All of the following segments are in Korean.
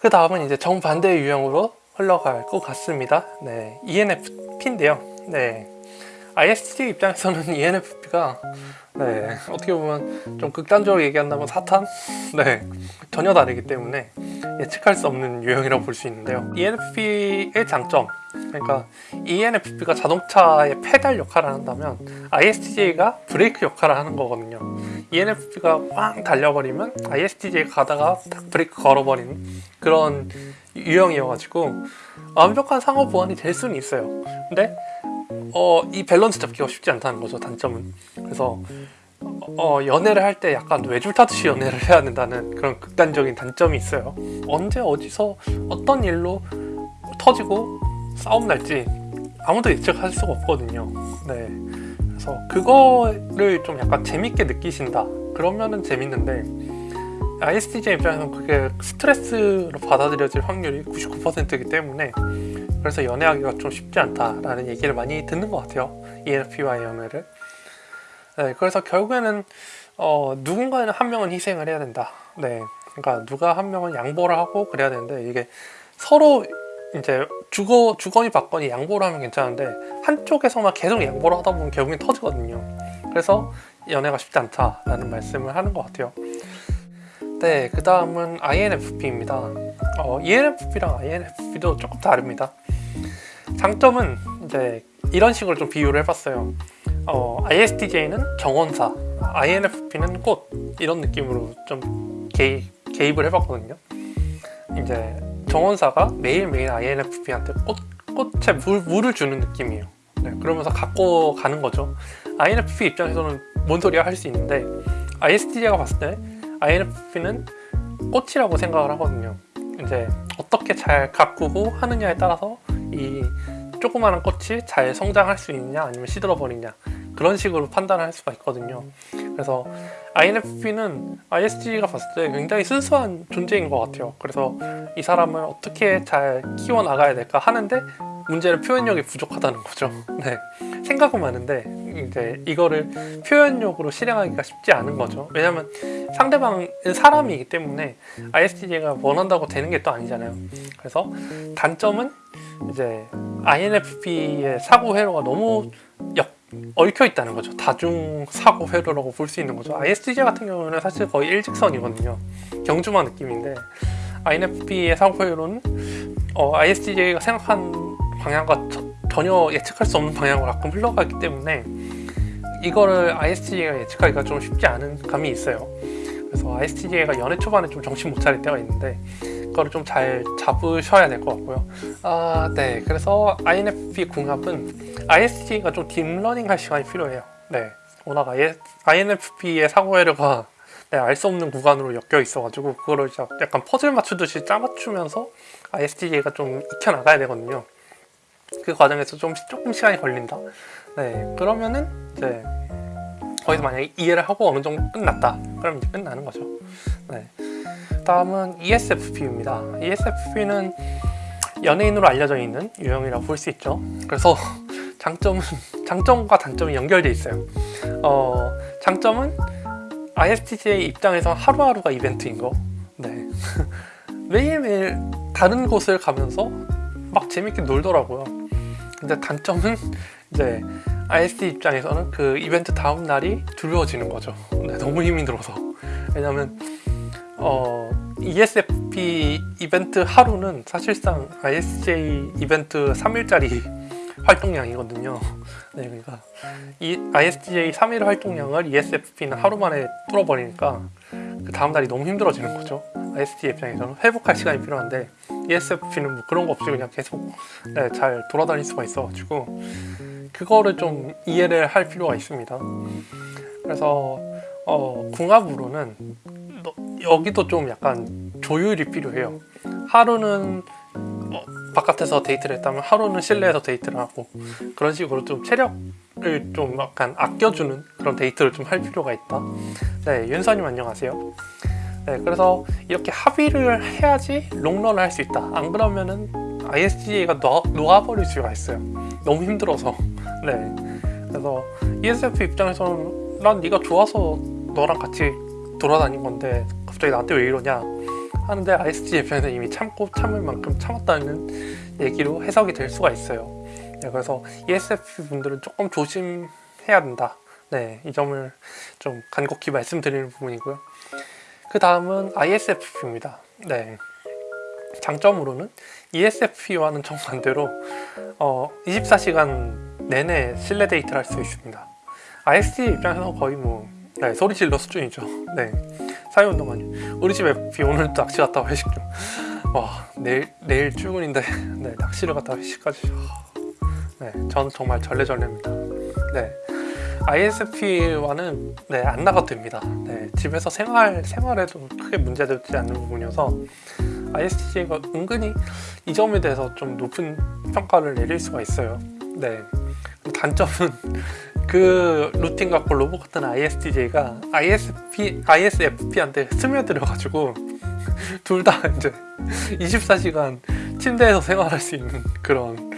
그 다음은 이제 정반대의 유형으로 흘러갈 것 같습니다. 네, ENFP인데요. 네, ISTJ 입장에서는 ENFP가 네, 어떻게 보면 좀 극단적으로 얘기한다면 사탄? 네, 전혀 다르기 때문에 예측할 수 없는 유형이라고 볼 수 있는데요. ENFP의 장점, 그러니까 ENFP가 자동차의 페달 역할을 한다면 ISTJ가 브레이크 역할을 하는 거거든요. ENFP가 빵 달려버리면 ISTJ가 가다가 딱 브레이크 걸어버리는 그런 유형이어가지고 완벽한 상호 보완이 될 수는 있어요. 근데 어, 이 밸런스 잡기가 쉽지 않다는 거죠 단점은. 그래서 어, 연애를 할 때 약간 외줄 타듯이 연애를 해야 된다는 그런 극단적인 단점이 있어요. 언제 어디서 어떤 일로 터지고 싸움 날지 아무도 예측할 수가 없거든요. 네. 그래서 그거를 좀 약간 재밌게 느끼신다. 그러면은 재밌는데 ISTJ 입장에서는 그게 스트레스로 받아들여질 확률이 99%이기 때문에 그래서 연애하기가 좀 쉽지 않다라는 얘기를 많이 듣는 것 같아요. ENFP와의 연애를. 네, 그래서 결국에는 어, 누군가는 한 명은 희생을 해야 된다. 네, 그러니까 누가 한 명은 양보를 하고 그래야 되는데 이게 서로 이제 주거 주거니 받거니 양보를 하면 괜찮은데 한쪽에서만 계속 양보를 하다 보면 결국엔 터지거든요. 그래서 연애가 쉽지 않다라는 말씀을 하는 것 같아요. 네, 그 다음은 INFP입니다. 어, ENFP랑 INFP도 조금 다릅니다. 장점은 이제 이런 식으로 좀 비유를 해봤어요. 어, ISTJ는 정원사, INFP는 꽃 이런 느낌으로 좀 개입, 개입을 해봤거든요. 이제 정원사가 매일매일 INFP한테 꽃, 꽃에 물, 물을 주는 느낌이에요. 네, 그러면서 갖고 가는 거죠. INFP 입장에서는 뭔 소리야 할 수 있는데 ISTJ가 봤을 때 INFP는 꽃이라고 생각을 하거든요. 이제 어떻게 잘 가꾸고 하느냐에 따라서 이 조그마한 꽃이 잘 성장할 수 있냐 아니면 시들어 버리냐 그런 식으로 판단을 할 수가 있거든요. 그래서 INFP는 ISTJ가 봤을 때 굉장히 순수한 존재인 것 같아요. 그래서 이 사람을 어떻게 잘 키워 나가야 될까 하는데 문제는 표현력이 부족하다는 거죠. 네. 생각은 많은데 이제 이거를 표현력으로 실행하기가 쉽지 않은 거죠. 왜냐면 상대방은 사람이기 때문에 ISTJ가 원한다고 되는 게 또 아니잖아요. 그래서 단점은 이제 INFP의 사고 회로가 너무 역 얽혀 있다는 거죠. 다중 사고 회로라고 볼 수 있는 거죠. ISTJ 같은 경우는 사실 거의 일직선이거든요. 경주마 느낌인데 INFP의 사고 회로는 어, ISTJ가 생각한 방향과 저, 전혀 예측할 수 없는 방향으로 가끔 흘러가기 때문에 이거를 ISTJ가 예측하기가 좀 쉽지 않은 감이 있어요. 그래서 ISTJ가 연애 초반에 좀 정신 못 차릴 때가 있는데 그 거를 좀 잘 잡으셔야 될 것 같고요. 아, 네. 그래서 INFP 궁합은 ISTJ가 좀 딥러닝 할 시간이 필요해요. 네. 워낙 INFP의 사고회로가 네, 알 수 없는 구간으로 엮여 있어가지고 그거를 약간 퍼즐 맞추듯이 짜맞추면서 ISTJ가 좀 익혀나가야 되거든요. 그 과정에서 좀 조금 시간이 걸린다. 네, 그러면은 이제 거기서 만약에 이해를 하고 어느 정도 끝났다. 그럼 이제 끝나는 거죠. 네. 다음은 ESFP입니다. ESFP는 연예인으로 알려져 있는 유형이라고 볼 수 있죠. 그래서 장점은 장점과 단점이 연결돼 있어요. 어, 장점은 ISTJ 입장에서 하루하루가 이벤트인 거. 네. 매일매일 다른 곳을 가면서 막 재밌게 놀더라고요. 근데 단점은 이제 IST 입장에서는 그 이벤트 다음 날이 두려워지는 거죠. 네, 너무 힘이 들어서. 왜냐면 어, ESFP 이벤트 하루는 사실상 ISJ 이벤트 3일짜리 활동량이거든요. 네, 그러니까 이 ISTJ 3일 활동량을 ESFP는 하루 만에 뚫어버리니까 그 다음 날이 너무 힘들어지는 거죠. ISTJ 입장에서는 회복할 시간이 필요한데 ESFP는 뭐 그런 거 없이 그냥 계속 네, 잘 돌아다닐 수가 있어가지고 그거를 좀 이해를 할 필요가 있습니다. 그래서 어, 궁합으로는 너- 여기도 좀 약간 조율이 필요해요. 하루는 어, 바깥에서 데이트를 했다면 하루는 실내에서 데이트를 하고 그런 식으로 좀 체력을 좀 약간 아껴주는 그런 데이트를 좀 할 필요가 있다. 네, 윤서님 안녕하세요. 네, 그래서 이렇게 합의를 해야지 롱런을 할 수 있다. 안 그러면은 ISTJ가 녹아, 녹아버릴 수가 있어요. 너무 힘들어서. 네. 그래서 ESFP 입장에서는 난 네가 좋아서 너랑 같이 돌아다닌 건데 갑자기 나한테 왜 이러냐 하는데 ISTJ 입장에서 이미 참고 참을 만큼 참았다는 얘기로 해석이 될 수가 있어요. 네, 그래서 ESFP 분들은 조금 조심해야 된다. 네, 이 점을 좀 간곡히 말씀드리는 부분이고요. 그 다음은 ISFP입니다. 네. 장점으로는 ESFP와는 정반대로 어, 24시간 내내 실내 데이트를 할 수 있습니다. ISTJ 입장에서 거의 뭐 네, 소리 질러 수준이죠. 네. 사회운동하니 우리 집 FP 오늘 도 낚시 갔다 와 회식 좀. 와 내일 내일 출근인데 네, 낚시를 갔다 와 회식까지. 네, 저는 정말 절레절레입니다. 네. ISFP와는 네, 안 나가도 됩니다. 네, 집에서 생활, 생활에도 크게 문제되지 않는 부분이어서 ISTJ가 은근히 이 점에 대해서 좀 높은 평가를 내릴 수가 있어요. 네. 단점은 그 루틴 갖고 로봇 같은 ISTJ가 ISP, ISFP한테 스며들어가지고 둘 다 이제 24시간 침대에서 생활할 수 있는 그런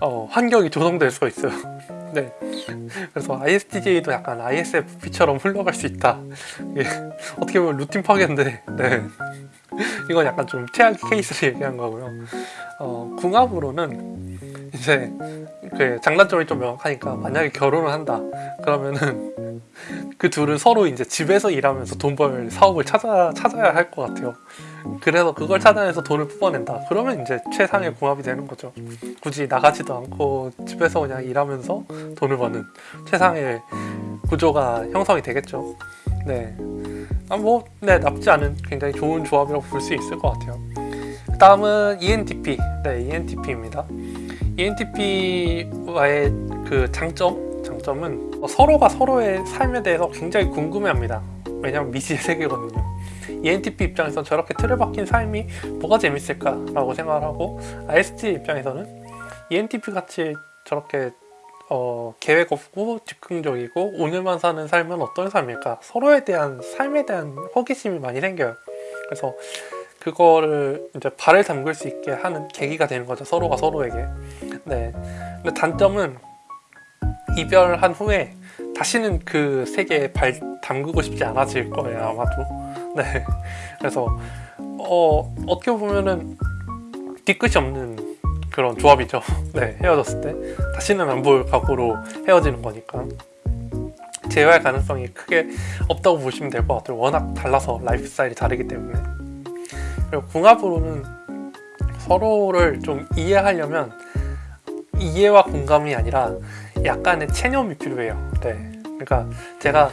어, 환경이 조성될 수가 있어요. 네. 그래서 ISTJ도 약간 ISFP처럼 흘러갈 수 있다. 이게 어떻게 보면 루틴 파괴인데, 네. 이건 약간 좀 최악의 케이스를 얘기한 거고요. 어, 궁합으로는 이제 그 장단점이 좀 명확하니까 만약에 결혼을 한다 그러면은 그 둘은 서로 이제 집에서 일하면서 돈 벌 사업을 찾아 찾아야 할 것 같아요. 그래서 그걸 찾아내서 돈을 뽑아낸다. 그러면 이제 최상의 궁합이 되는 거죠. 굳이 나가지도 않고 집에서 그냥 일하면서 돈을 버는 최상의 구조가 형성이 되겠죠. 네. 아, 뭐, 네, 나쁘지 않은 굉장히 좋은 조합이라고 볼 수 있을 것 같아요. 그 다음은 ENTP. 네, ENTP입니다. ENTP와의 그 장점, 장점은 서로가 서로의 삶에 대해서 굉장히 궁금해합니다. 왜냐면 미지의 세계거든요. ENTP 입장에서 저렇게 틀에 박힌 삶이 뭐가 재밌을까 라고 생각을 하고 IST 입장에서는 ENTP 같이 저렇게 어, 계획 없고 즉흥적이고 오늘만 사는 삶은 어떤 삶일까 서로에 대한 삶에 대한 호기심이 많이 생겨요. 그래서 그거를 이제 발을 담글 수 있게 하는 계기가 되는 거죠. 서로가 서로에게. 네. 근데 단점은 이별한 후에 다시는 그 세계에 발 담그고 싶지 않아질 거예요. 아마도. 네. 그래서 어, 어떻게 보면은 뒤끝이 없는 그런 조합이죠. 네. 헤어졌을 때 다시는 안 볼 각오로 헤어지는 거니까. 재회할 가능성이 크게 없다고 보시면 될 것 같아요. 워낙 달라서 라이프 스타일이 다르기 때문에. 그리고 궁합으로는 서로를 좀 이해하려면 이해와 공감이 아니라 약간의 체념이 필요해요. 네. 그러니까 제가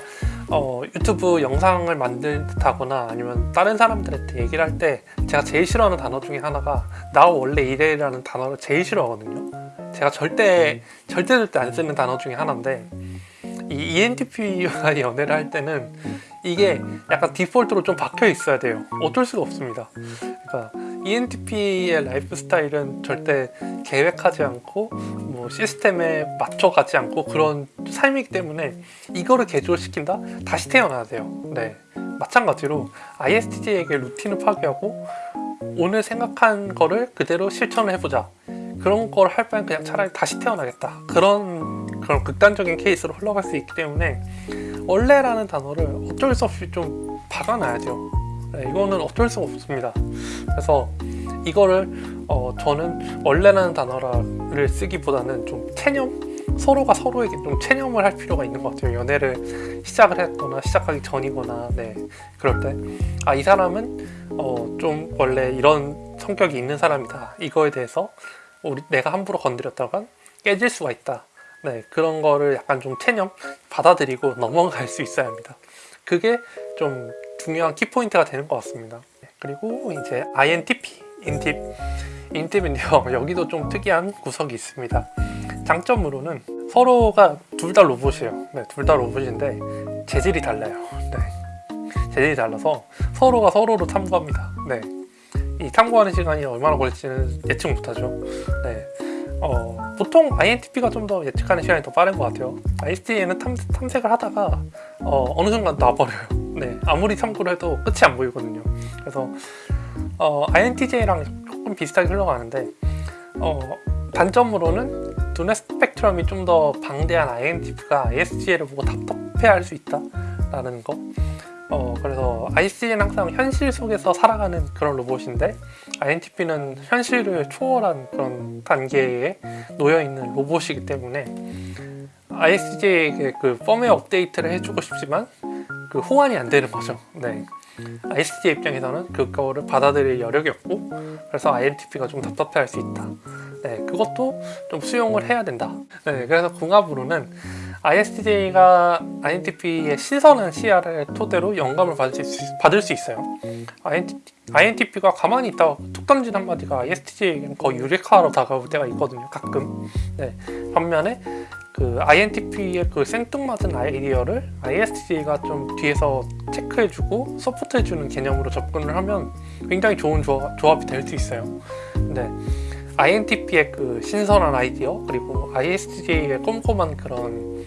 어, 유튜브 영상을 만들다거나 아니면 다른 사람들한테 얘기를 할 때 제가 제일 싫어하는 단어 중에 하나가 나 원래 이래라는 단어를 제일 싫어하거든요. 제가 절대 절대 절대 안 쓰는 단어 중에 하나인데 이 ENTP와 연애를 할 때는 이게 약간 디폴트로 좀 박혀 있어야 돼요. 어쩔 수가 없습니다. 그러니까 ENTP의 라이프 스타일은 절대 계획하지 않고 뭐 시스템에 맞춰 가지 않고 그런 삶이기 때문에 이거를 개조시킨다? 다시 태어나야 돼요. 네. 마찬가지로 ISTJ에게 루틴을 파괴하고 오늘 생각한 거를 그대로 실천을 해보자. 그런 걸 할 바엔 그냥 차라리 다시 태어나겠다. 그런 그런 극단적인 케이스로 흘러갈 수 있기 때문에 원래라는 단어를 어쩔 수 없이 좀 박아놔야 돼요. 네, 이거는 어쩔 수가 없습니다. 그래서 이거를 어, 저는 원래라는 단어를 쓰기보다는 좀 체념 서로가 서로에게 좀 체념을 할 필요가 있는 것 같아요. 연애를 시작을 했거나 시작하기 전이거나 네 그럴 때 아 이 사람은 어, 좀 원래 이런 성격이 있는 사람이다. 이거에 대해서 우리 내가 함부로 건드렸다간 깨질 수가 있다. 네 그런 거를 약간 좀 체념 받아들이고 넘어갈 수 있어야 합니다. 그게 좀 중요한 키포인트가 되는 것 같습니다. 네, 그리고 이제 INTP, 인팁, 인팁인데요. 여기도 좀 특이한 구석이 있습니다. 장점으로는 서로가 둘 다 로봇이에요. 네, 둘 다 로봇인데 재질이 달라요. 네, 재질이 달라서 서로가 서로로 탐구합니다. 네, 이 탐구하는 시간이 얼마나 걸릴지는 예측 못하죠. 네, 어, 보통 INTP가 좀 더 예측하는 시간이 더 빠른 것 같아요. IST에는 탐, 탐색을 하다가 어, 어느 순간 놔버려요. 네, 아무리 참고를 해도 끝이 안 보이거든요. 그래서 어, INTJ랑 조금 비슷하게 흘러가는데 어, 단점으로는 두뇌 스펙트럼이 좀 더 방대한 INTP가 ISTJ를 보고 답답해할 수 있다라는 거. 어, 그래서 IC는 항상 현실 속에서 살아가는 그런 로봇인데 INTP는 현실을 초월한 그런 단계에 놓여 있는 로봇이기 때문에 ISTJ에게 그 펌웨어 업데이트를 해주고 싶지만 그 호환이 안 되는 거죠. 네. ISTJ 입장에서는 그거를 받아들일 여력이 없고 그래서 INTP가 좀 답답해할 수 있다. 네, 그것도 좀 수용을 해야 된다. 네, 그래서 궁합으로는 ISTJ가 INTP의 신선한 시야를 토대로 영감을 받을 수, 있- 받을 수 있어요. INTP, 가 가만히 있다가 툭 던진 한마디가 ISTJ에게는 거의 유리카로 다가올 때가 있거든요. 가끔. 네, 반면에 그 INTP의 그 생뚱맞은 아이디어를 ISTJ가 좀 뒤에서 체크해주고 서포트해주는 개념으로 접근을 하면 굉장히 좋은 조합, 조합이 될 수 있어요. 근데 INTP의 그 신선한 아이디어 그리고 ISTJ의 꼼꼼한 그런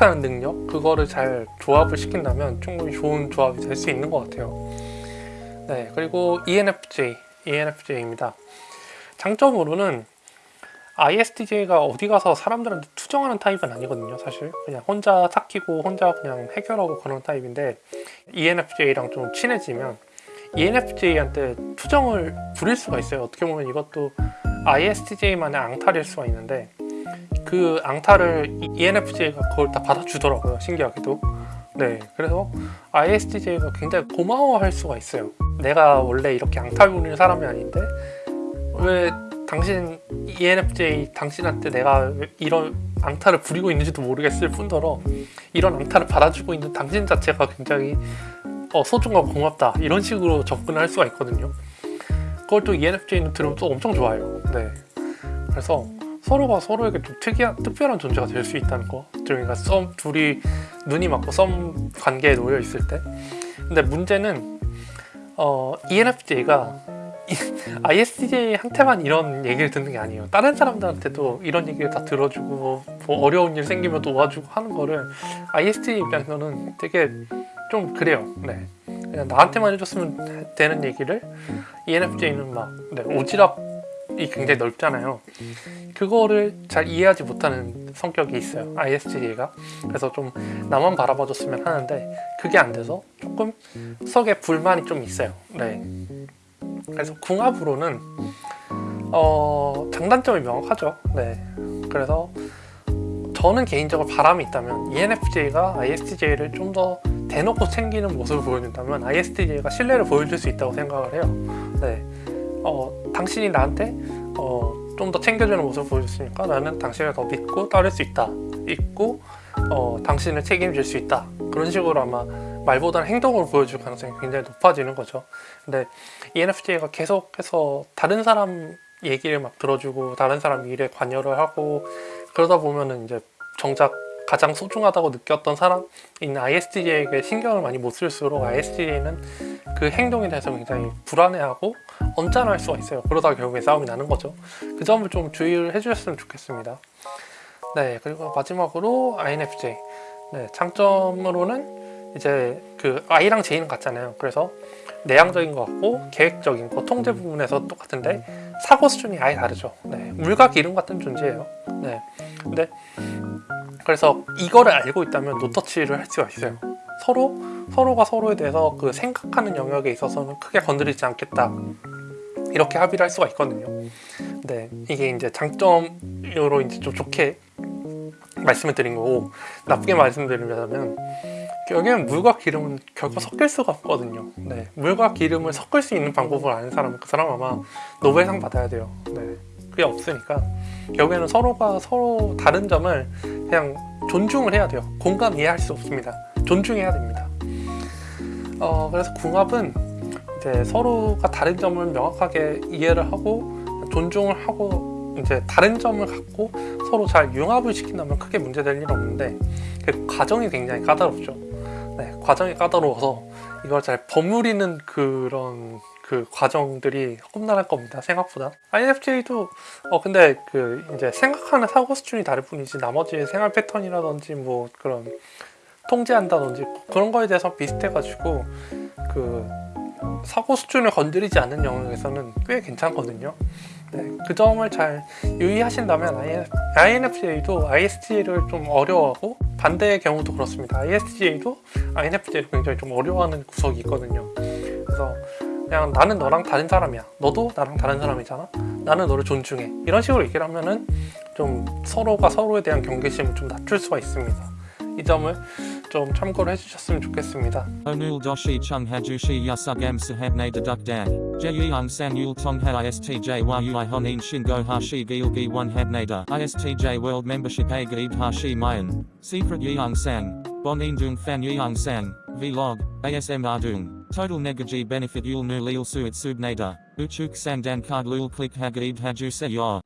어, 체크하는 능력 그거를 잘 조합을 시킨다면 충분히 좋은 조합이 될 수 있는 것 같아요. 네 그리고 ENFJ ENFJ입니다. 장점으로는 ISTJ가 어디 가서 사람들한테 투정하는 타입은 아니거든요 사실 그냥 혼자 삭히고 혼자 그냥 해결하고 그런 타입인데 ENFJ랑 좀 친해지면 ENFJ한테 투정을 부릴 수가 있어요 어떻게 보면 이것도 ISTJ만의 앙탈일 수가 있는데 그 앙탈을 ENFJ가 그걸 다 받아주더라고요 신기하게도. 네 그래서 ISTJ가 굉장히 고마워할 수가 있어요. 내가 원래 이렇게 앙탈 부리는 사람이 아닌데 왜 당신 ENFJ 당신한테 내가 왜 이런 앙탈을 부리고 있는지도 모르겠을 뿐더러 이런 앙탈을 받아주고 있는 당신 자체가 굉장히 어, 소중하고 고맙다. 이런 식으로 접근을 할 수가 있거든요. 그걸 또 ENFJ는 들으면 또 엄청 좋아요. 네. 그래서 서로가 서로에게 좀 특이한 특별한 존재가 될 수 있다는 거 그러니까 썸 둘이 눈이 맞고 썸 관계에 놓여 있을 때 근데 문제는 어, ENFJ가 ISTJ한테만 이런 얘기를 듣는 게 아니에요. 다른 사람들한테도 이런 얘기를 다 들어주고 뭐 어려운 일 생기면 도와주고 하는 거를 ISTJ 입장에서는 되게 좀 그래요. 네. 그냥 나한테만 해줬으면 되는 얘기를 ENFJ는 막 네, 오지랖 이 굉장히 넓잖아요. 그거를 잘 이해하지 못하는 성격이 있어요. ISTJ가. 그래서 좀 나만 바라봐 줬으면 하는데 그게 안 돼서 조금 속에 불만이 좀 있어요. 네. 그래서 궁합으로는 어, 장단점이 명확하죠. 네. 그래서 저는 개인적으로 바람이 있다면 ENFJ가 ISTJ를 좀 더 대놓고 챙기는 모습을 보여준다면 ISTJ가 신뢰를 보여줄 수 있다고 생각을 해요. 네. 어, 당신이 나한테 어, 좀 더 챙겨주는 모습을 보여줬으니까 나는 당신을 더 믿고 따를 수 있다. 있고 어, 당신을 책임질 수 있다. 그런 식으로 아마 말보다는 행동으로 보여줄 가능성이 굉장히 높아지는 거죠. 근데 ENFJ가 계속해서 다른 사람 얘기를 막 들어주고 다른 사람 일에 관여를 하고 그러다 보면은 이제 정작 가장 소중하다고 느꼈던 사람인 ISTJ에게 신경을 많이 못 쓸수록 ISTJ는 그 행동에 대해서 굉장히 불안해하고 언짢아할 수가 있어요. 그러다가 결국에 싸움이 나는 거죠. 그 점을 좀 주의를 해주셨으면 좋겠습니다. 네, 그리고 마지막으로 INFJ. 네, 장점으로는 이제 그 I랑 J는 같잖아요. 그래서 내향적인 것 같고 계획적인 거 통제 부분에서 똑같은데 사고 수준이 아예 다르죠. 네, 물과 기름 같은 존재예요. 네, 근데 그래서 이거를 알고 있다면 노터치를 할 수가 있어요. 서로 서로가 서로에 대해서 그 생각하는 영역에 있어서는 크게 건드리지 않겠다. 이렇게 합의를 할 수가 있거든요. 네, 이게 이제 장점으로 이제 좀 좋게 말씀을 드린 거고 나쁘게 말씀드리자면 여기는 물과 기름은 결코 섞일 수가 없거든요. 네, 물과 기름을 섞을 수 있는 방법을 아는 사람은 그 사람 아마 노벨상 받아야 돼요. 네, 그게 없으니까 결국에는 서로가 서로 다른 점을 그냥 존중을 해야 돼요. 공감 이해할 수 없습니다. 존중해야 됩니다. 어, 그래서 궁합은 이제 서로가 다른 점을 명확하게 이해를 하고 존중을 하고 이제 다른 점을 갖고 서로 잘 융합을 시킨다면 크게 문제될 일 없는데 그 과정이 굉장히 까다롭죠. 네, 과정이 까다로워서 이걸 잘 버무리는 그런 그 과정들이 험난할 겁니다. 생각보다. INFJ도 어 근데 그 이제 생각하는 사고 수준이 다를 뿐이지 나머지 생활 패턴이라든지 뭐 그런 통제한다든지 그런 거에 대해서 비슷해가지고 그 사고 수준을 건드리지 않는 영역에서는 꽤 괜찮거든요. 네, 그 점을 잘 유의하신다면 INFJ도 IST를 좀 어려워하고 반대의 경우도 그렇습니다. ISTJ도 INFJ를 굉장히 좀 어려워하는 구석이 있거든요. 그래서 그냥 나는 너랑 다른 사람이야. 너도 나랑 다른 사람이잖아. 나는 너를 존중해. 이런 식으로 얘기를 하면은 좀 서로가 서로에 대한 경계심을 좀 낮출 수가 있습니다. 이 점을 좀 참고를 해주셨으면 좋겠습니다. Onul doshi chung hajushi yasugam sahabne deduk dan. Jeyang san yul tongha istj yui honin shingo hashi gilgi one habnada. Istj world membership a hashi mayan. Secret yeong sang. Bonin dung fan yeong sang. Vlog. ASM ardung. Total negaji benefit yul nu lil suit subnada. Uchuk sang dan card lul click hagaib haju se yor.